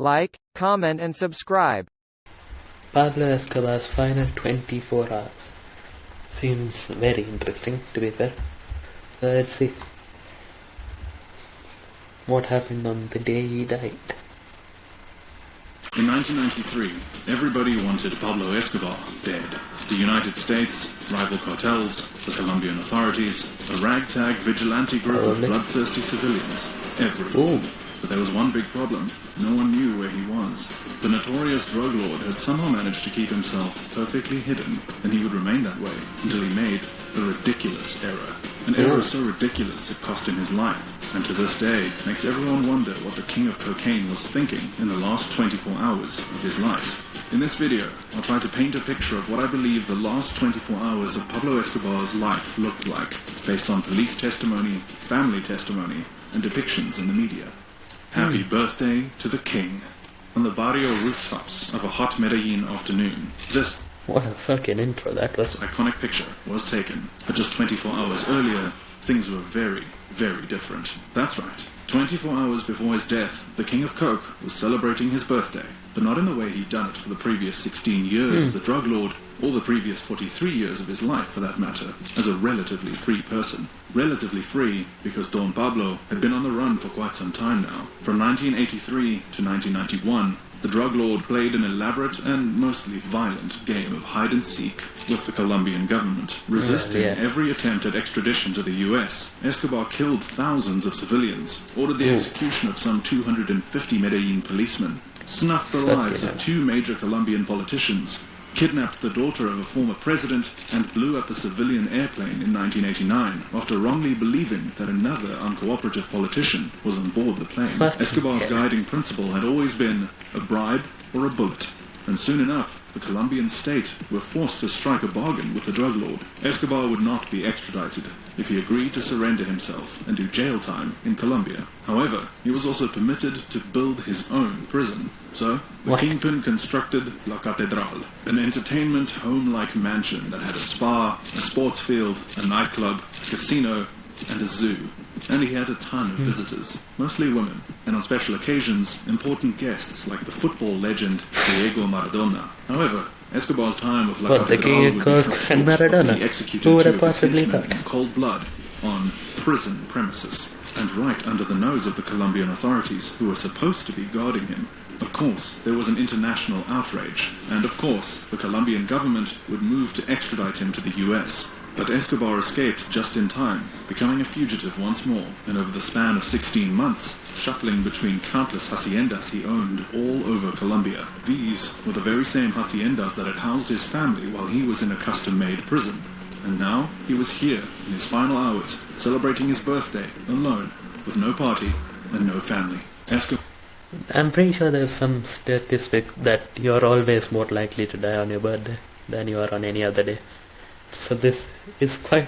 like, comment and subscribe. Pablo Escobar's final 24 hours. Seems very interesting, to be fair. So let's see. What happened on the day he died? In 1993, everybody wanted Pablo Escobar dead. The United States, rival cartels, the Colombian authorities, a ragtag vigilante group of bloodthirsty civilians. Everyone. Ooh. But there was one big problem. No one knew where he was. The notorious drug lord had somehow managed to keep himself perfectly hidden, and he would remain that way until he made a ridiculous error. An error so ridiculous it cost him his life, and to this day makes everyone wonder what the king of cocaine was thinking in the last 24 hours of his life. In this video, I'll try to paint a picture of what I believe the last 24 hours of Pablo Escobar's life looked like, based on police testimony, family testimony, and depictions in the media. Happy birthday to the king. On the barrio rooftops of a hot Medellin afternoon, this What a fucking intro that was. iconic picture was taken. But just 24 hours earlier, things were very, very different. That's right. 24 hours before his death, the King of Coke was celebrating his birthday, but not in the way he'd done it for the previous 16 years hmm. as a drug lord, or the previous 43 years of his life for that matter, as a relatively free person. Relatively free because Don Pablo had been on the run for quite some time now. From 1983 to 1991, the drug lord played an elaborate and mostly violent game of hide and seek with the Colombian government, resisting yeah. every attempt at extradition to the US. Escobar killed thousands of civilians, ordered the Ooh. execution of some 250 Medellin policemen, snuffed the lives of two major Colombian politicians, kidnapped the daughter of a former president, and blew up a civilian airplane in 1989 after wrongly believing that another uncooperative politician was on board the plane. Escobar's guiding principle had always been a bribe or a bullet. And soon enough, the Colombian state were forced to strike a bargain with the drug lord. Escobar would not be extradited if he agreed to surrender himself and do jail time in Colombia. However, he was also permitted to build his own prison. So, the What? kingpin constructed La Catedral, an entertainment home-like mansion that had a spa, a sports field, a nightclub, a casino, and a zoo. And he had a ton of visitors, mostly women, and on special occasions, important guests like the football legend Diego Maradona. However, Escobar's time with La Catedral would be cut short Maradona? he executed two of his possibly henchmen in cold blood on prison premises, and right under the nose of the Colombian authorities who were supposed to be guarding him. Of course, there was an international outrage, and of course, the Colombian government would move to extradite him to the US. But Escobar escaped just in time, becoming a fugitive once more, and over the span of 16 months, shuttling between countless haciendas he owned all over Colombia. These were the very same haciendas that had housed his family while he was in a custom-made prison. And now he was here in his final hours, celebrating his birthday alone, with no party and no family. Escobar I'm pretty sure there's some statistic that you're always more likely to die on your birthday than you are on any other day. So this is quite,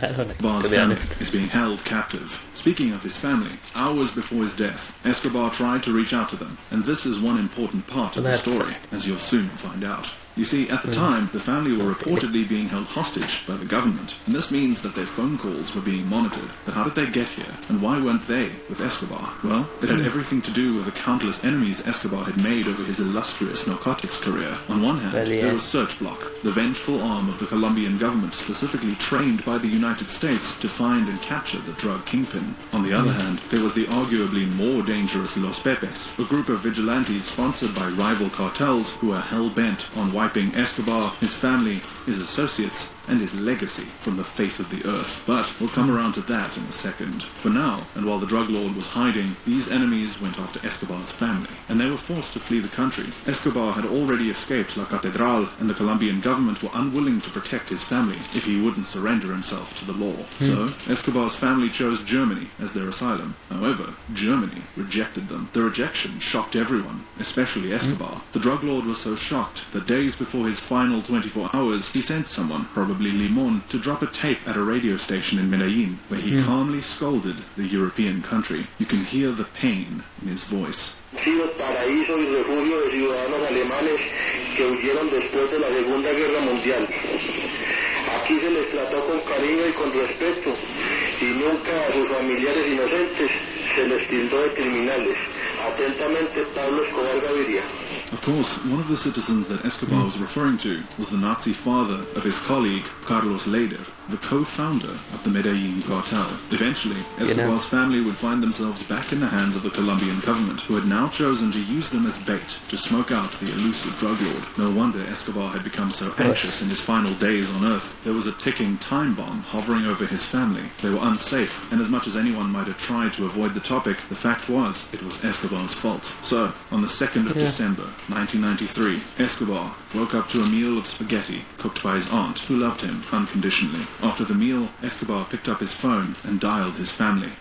I don't know, be family honest. is being held captive. Speaking of his family, hours before his death, Escobar tried to reach out to them, and this is one important part of the story, fine. as you'll soon find out. You see, at the time, the family were reportedly being held hostage by the government, and this means that their phone calls were being monitored. But how did they get here, and why weren't they with Escobar? Well, it had hmm. everything to do with the countless enemies Escobar had made over his illustrious narcotics career. On one hand, there was Search Block, the vengeful arm of the Colombian government specifically trained by the United States to find and capture the drug kingpin. On the other hmm. hand, there was the arguably more dangerous Los Pepes, a group of vigilantes sponsored by rival cartels who are hell-bent on wiping Escobar, his family, his associates, and his legacy from the face of the earth. But we'll come around to that in a second. For now, and while the drug lord was hiding, these enemies went after Escobar's family, and they were forced to flee the country. Escobar had already escaped La Catedral, and the Colombian government were unwilling to protect his family if he wouldn't surrender himself to the law. Hmm. So, Escobar's family chose Germany as their asylum. However, Germany rejected them. The rejection shocked everyone, especially hmm. Escobar. The drug lord was so shocked that days before his final 24 hours, he sent someone, probably Limon, to drop a tape at a radio station in Medellin, where he hmm. calmly scolded the European country. You can hear the pain in his voice. sido paraíso y refugio de ciudadanos alemanes que huyeron después de la Segunda Guerra Mundial. Aquí se les trató con cariño y con respeto y nunca a sus familiares inocentes se les tildó de criminales. Atentamente, Pablo Escobar Gaviria. Of course, one of the citizens that Escobar was referring to was the Nazi father of his colleague, Carlos Lehder, the co-founder of the Medellin cartel. Eventually, Escobar's family would find themselves back in the hands of the Colombian government, who had now chosen to use them as bait to smoke out the elusive drug lord. No wonder Escobar had become so anxious in his final days on Earth. There was a ticking time bomb hovering over his family. They were unsafe, and as much as anyone might have tried to avoid the topic, the fact was it was Escobar's fault. So, on the 2nd of Yeah. December 1993, Escobar woke up to a meal of spaghetti cooked by his aunt, who loved him unconditionally. After the meal, Escobar picked up his phone and dialed his family.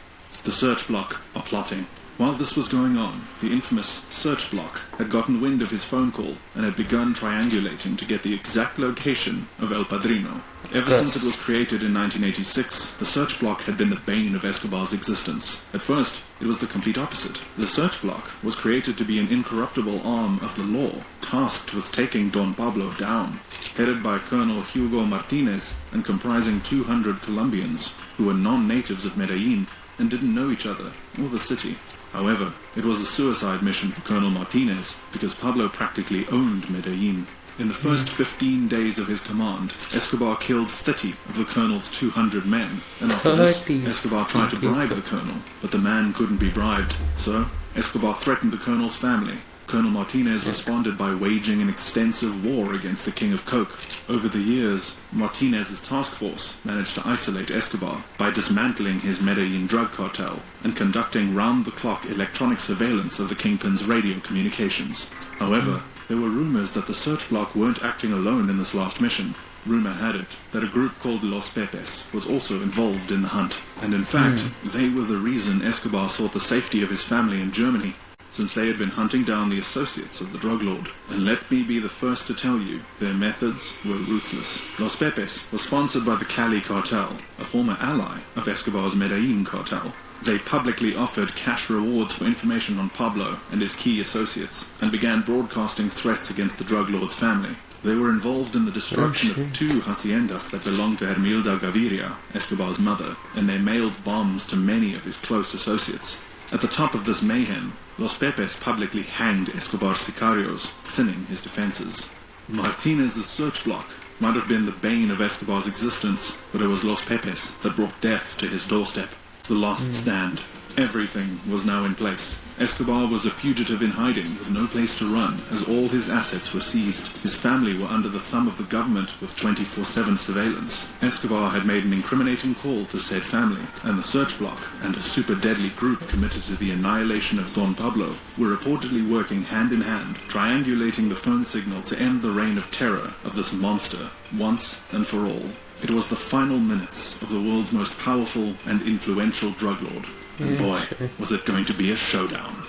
The search block are plotting. While this was going on, the infamous search block had gotten wind of his phone call and had begun triangulating to get the exact location of El Padrino. Ever since it was created in 1986, the search block had been the bane of Escobar's existence. At first, it was the complete opposite. The search block was created to be an incorruptible arm of the law, tasked with taking Don Pablo down. Headed by Colonel Hugo Martinez and comprising 200 Colombians who were non-natives of Medellin and didn't know each other or the city. However, it was a suicide mission for Colonel Martinez because Pablo practically owned Medellin. In the first mm. 15 days of his command, Escobar killed 30 of the colonel's 200 men, and after this, Escobar tried to bribe the colonel, but the man couldn't be bribed. So, Escobar threatened the colonel's family. Colonel Martinez responded by waging an extensive war against the King of Coke. Over the years, Martinez's task force managed to isolate Escobar by dismantling his Medellin drug cartel and conducting round-the-clock electronic surveillance of the Kingpin's radio communications. However, there were rumors that the search block weren't acting alone in this last mission. Rumor had it that a group called Los Pepes was also involved in the hunt. And in fact, hmm. they were the reason Escobar sought the safety of his family in Germany, since they had been hunting down the associates of the drug lord. And let me be the first to tell you, their methods were ruthless. Los Pepes was sponsored by the Cali cartel, a former ally of Escobar's Medellin cartel. They publicly offered cash rewards for information on Pablo and his key associates, and began broadcasting threats against the drug lord's family. They were involved in the destruction of two haciendas that belonged to Hermilda Gaviria, Escobar's mother, and they mailed bombs to many of his close associates. At the top of this mayhem, Los Pepes publicly hanged Escobar's sicarios, thinning his defenses. Martinez's search block might have been the bane of Escobar's existence, but it was Los Pepes that brought death to his doorstep. The last stand. Everything was now in place. Escobar was a fugitive in hiding with no place to run, as all his assets were seized. His family were under the thumb of the government with 24-7 surveillance. Escobar had made an incriminating call to said family, and the search block and a super deadly group committed to the annihilation of Don Pablo were reportedly working hand in hand, triangulating the phone signal to end the reign of terror of this monster, once and for all. It was the final minutes of the world's most powerful and influential drug lord. And boy, was it going to be a showdown.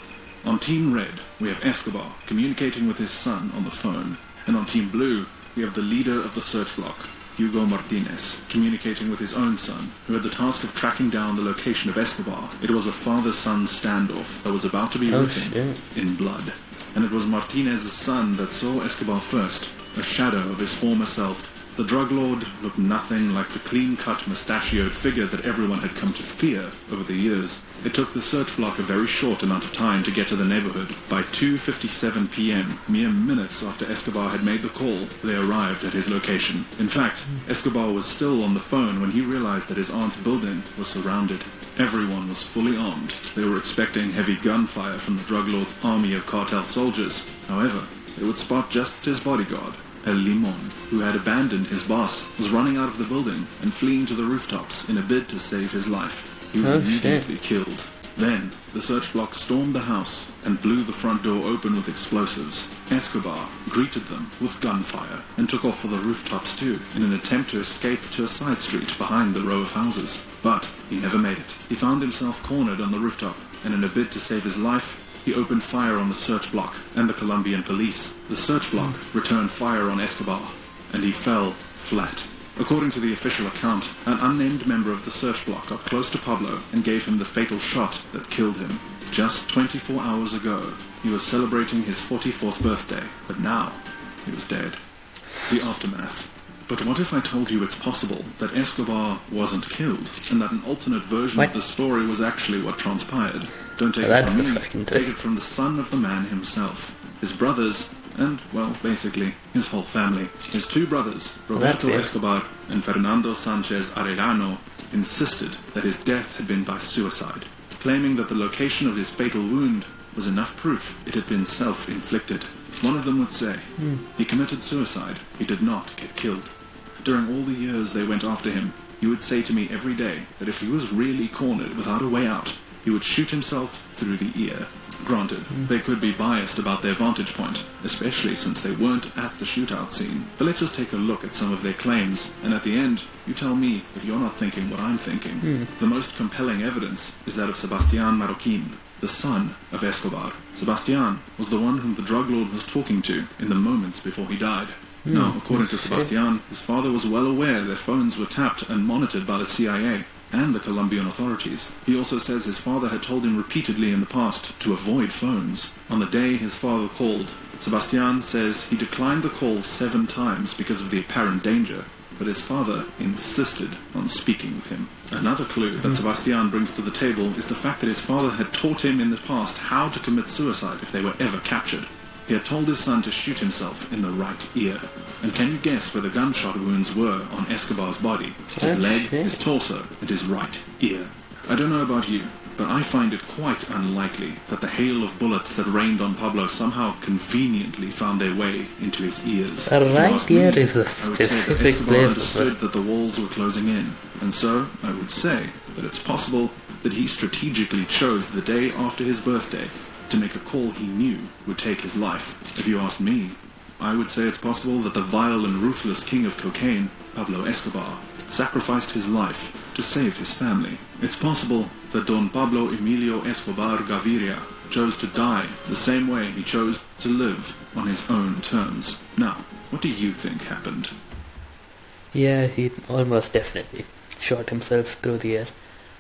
On Team Red, we have Escobar communicating with his son on the phone. And on Team Blue, we have the leader of the search block, Hugo Martinez, communicating with his own son, who had the task of tracking down the location of Escobar. It was a father-son standoff that was about to be Oh, written shit. in blood. And it was Martinez's son that saw Escobar first, a shadow of his former self. The drug lord looked nothing like the clean-cut, mustachioed figure that everyone had come to fear over the years. It took the search block a very short amount of time to get to the neighborhood. By 2.57 p.m., mere minutes after Escobar had made the call, they arrived at his location. In fact, Escobar was still on the phone when he realized that his aunt's building was surrounded. Everyone was fully armed. They were expecting heavy gunfire from the drug lord's army of cartel soldiers. However, they would spot just his bodyguard, El Limon, who had abandoned his boss, was running out of the building and fleeing to the rooftops in a bid to save his life. He was Oh, shit. immediately killed. Then, the search block stormed the house and blew the front door open with explosives. Escobar greeted them with gunfire and took off for the rooftops too, in an attempt to escape to a side street behind the row of houses. But he never made it. He found himself cornered on the rooftop, and in a bid to save his life, he opened fire on the search block and the Colombian police. The search block returned fire on Escobar, and he fell flat. According to the official account, an unnamed member of the search block got close to Pablo and gave him the fatal shot that killed him. Just 24 hours ago, he was celebrating his 44th birthday, but now he was dead. The aftermath. But what if I told you it's possible that Escobar wasn't killed, and that an alternate version What? of the story was actually what transpired? Don't take That's it from me. Take it from the son of the man himself. His brothers, and, well, basically, his whole family. His two brothers, Roberto. Escobar and Fernando Sanchez Arellano, insisted that his death had been by suicide, claiming that the location of his fatal wound was enough proof it had been self-inflicted. One of them would say, he committed suicide, he did not get killed. During all the years they went after him, he would say to me every day that if he was really cornered without a way out, he would shoot himself through the ear. Granted, hmm. they could be biased about their vantage point, especially since they weren't at the shootout scene. But let's just take a look at some of their claims, and at the end, you tell me if you're not thinking what I'm thinking. Hmm. The most compelling evidence is that of Sebastian Marroquin, the son of Escobar. Sebastian was the one whom the drug lord was talking to in the moments before he died. Hmm. Now, according to Sebastian, his father was well aware that phones were tapped and monitored by the CIA and the Colombian authorities. He also says his father had told him repeatedly in the past to avoid phones. On the day his father called, Sebastian says he declined the call seven times because of the apparent danger, but his father insisted on speaking with him. Another clue that hmm. Sebastian brings to the table is the fact that his father had taught him in the past how to commit suicide if they were ever captured. He had told his son to shoot himself in the right ear. And can you guess where the gunshot wounds were on Escobar's body? His leg, his torso, and his right ear. I don't know about you, but I find it quite unlikely that the hail of bullets that rained on Pablo somehow conveniently found their way into his ears. A right ask me, ear is a I would say that specific Escobar place. understood that the walls were closing in, and so I would say that it's possible that he strategically chose the day after his birthday to make a call he knew would take his life. If you ask me, I would say it's possible that the vile and ruthless king of cocaine, Pablo Escobar, sacrificed his life to save his family. It's possible that Don Pablo Emilio Escobar Gaviria chose to die the same way he chose to live on his own terms. Now, what do you think happened? Yeah, he almost definitely shot himself through the air.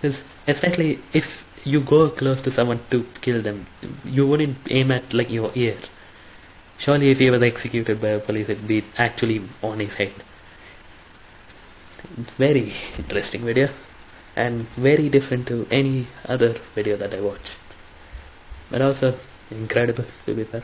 'Cause especially if you go close to someone to kill them, you wouldn't aim at like your ear. Surely, if he was executed by a police, it'd be actually on his head. Very interesting video, and very different to any other video that I watched. But also incredible, to be fair.